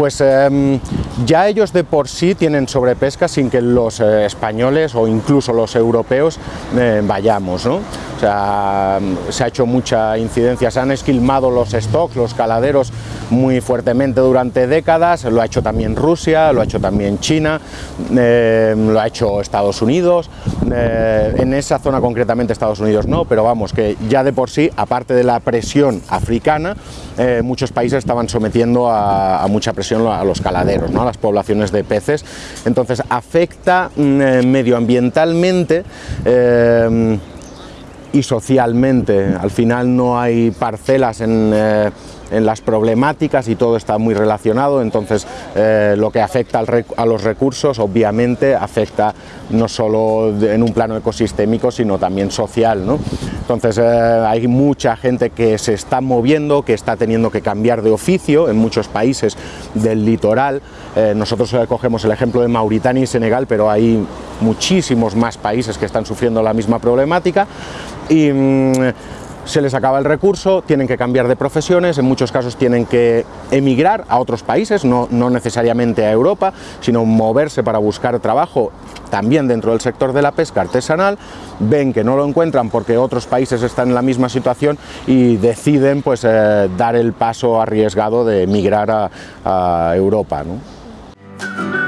pues em, ya ellos de por sí tienen sobrepesca sin que los eh, españoles o incluso los europeos eh, vayamos. ¿no? O sea, se ha hecho mucha incidencia, se han esquilmado los stocks, los caladeros muy fuertemente durante décadas, lo ha hecho también Rusia, lo ha hecho también China, eh, lo ha hecho Estados Unidos, eh, en esa zona concretamente Estados Unidos no, pero vamos, que ya de por sí, aparte de la presión africana, eh, muchos países estaban sometiendo a, mucha presión a los caladeros, ¿no? a las poblaciones de peces, entonces afecta mm, medioambientalmente y socialmente. Al final no hay parcelas en, eh, en las problemáticas y todo está muy relacionado, entonces eh, lo que afecta a los recursos obviamente afecta no solo en un plano ecosistémico sino también social. ¿no? Entonces eh, hay mucha gente que se está moviendo, que está teniendo que cambiar de oficio en muchos países del litoral. nosotros cogemos el ejemplo de Mauritania y Senegal, pero hay muchísimos más países que están sufriendo la misma problemática y mm, se les acaba el recurso, tienen que cambiar de profesiones, en muchos casos tienen que emigrar a otros países, no, no necesariamente a Europa, sino moverse para buscar trabajo también dentro del sector de la pesca artesanal, ven que no lo encuentran porque otros países están en la misma situación y deciden pues, eh, dar el paso arriesgado de emigrar a, a Europa. ¿no?